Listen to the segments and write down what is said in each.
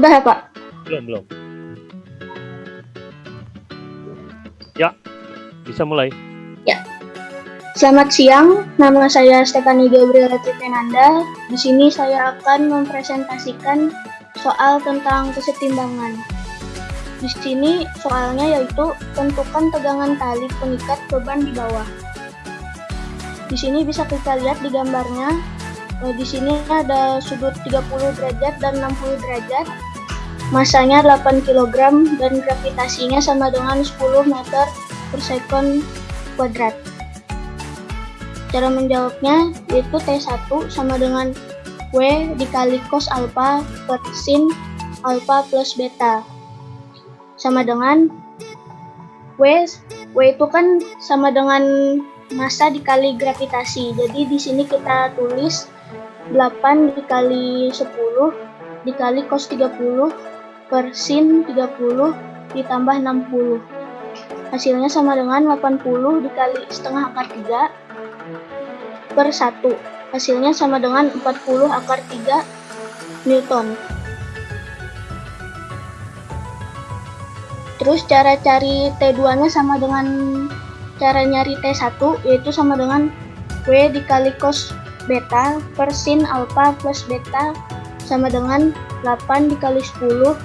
Udah ya Pak? Belum, belum. Ya, bisa mulai. Selamat siang, nama saya Stefani Gabriela Tipenanda. Di sini saya akan mempresentasikan soal tentang kesetimbangan. Di sini soalnya yaitu tentukan tegangan tali pengikat beban di bawah. Di sini bisa kita lihat di gambarnya. Eh, Di sini ada sudut 30 derajat dan 60 derajat. Masanya 8 kg dan gravitasinya sama dengan 10 meter per second kuadrat. Cara menjawabnya yaitu T1 sama dengan W dikali cos alpha per sin alpha plus beta. Sama dengan W, W itu kan sama dengan massa dikali gravitasi. Jadi di sini kita tulis 8 dikali 10 dikali cos 30 per sin 30 ditambah 60. Hasilnya sama dengan 80 dikali setengah akar 3 per 1. Hasilnya sama dengan 40 akar 3 Newton. Terus cara cari T2-nya sama dengan cara nyari T1 yaitu sama dengan W dikali cos beta per sin alpha plus beta sama dengan 8 dikali 10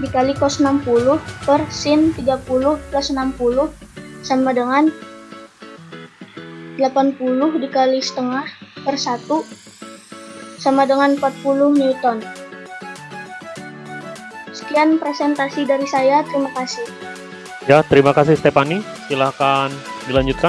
dikali cos 60 per sin 30 plus 60 sama dengan 80 dikali setengah per 1 sama dengan 40 Newton. Sekian presentasi dari saya, terima kasih. Ya, terima kasih Stefani. Silahkan dilanjutkan.